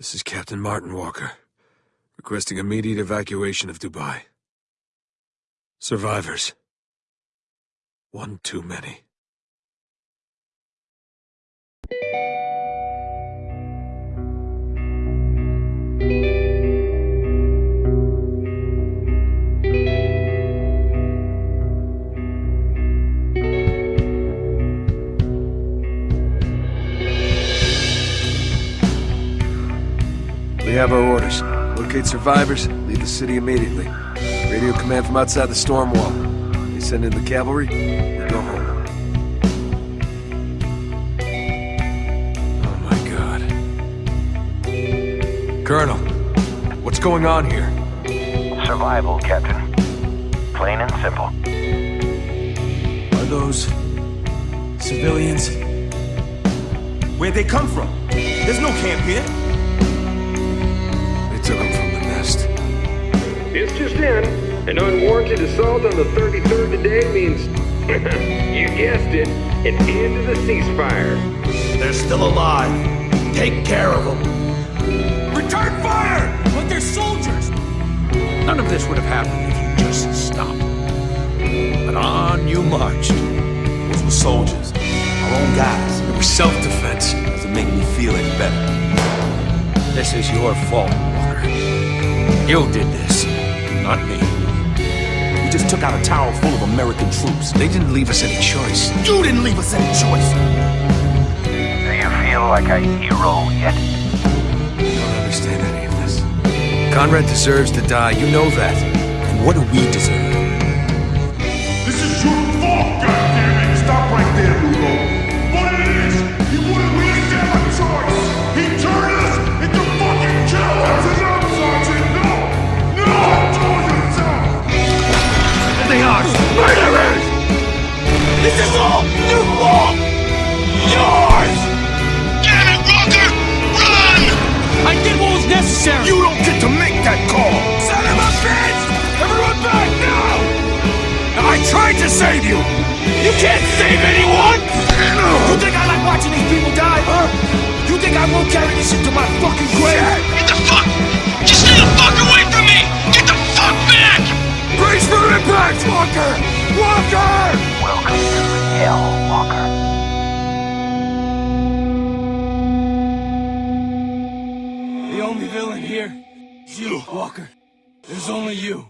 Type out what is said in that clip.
This is Captain Martin Walker, requesting immediate evacuation of Dubai. Survivors. One too many. We have our orders. Locate survivors, leave the city immediately. Radio command from outside the storm wall. They send in the cavalry, we go home. Oh my god. Colonel, what's going on here? Survival, Captain. Plain and simple. Are those civilians? Where'd they come from? There's no camp here. Took them from the nest. It's just in. An unwarranted assault on the 33rd today means, you guessed it, an end to the ceasefire. They're still alive. Take care of them. Return fire! But they're soldiers! None of this would have happened if you just stopped. But on you marched. Those were soldiers. Our own guys. It was self-defense. Doesn't make me feel any better. This is your fault. You did this, not me. We just took out a tower full of American troops. They didn't leave us any choice. You didn't leave us any choice. Do you feel like a hero yet? I don't understand any of this. Conrad deserves to die, you know that. And what do we deserve? This is your fault, goddammit! Save you! You can't save anyone! You think I like watching these people die, huh? You think I won't carry this shit to my fucking grave? Get the fuck! Just stay the fuck away from me! Get the fuck back! Brace for impact, Walker! Walker! Welcome to Hell, Walker. The only villain here is you, Walker. There's only you.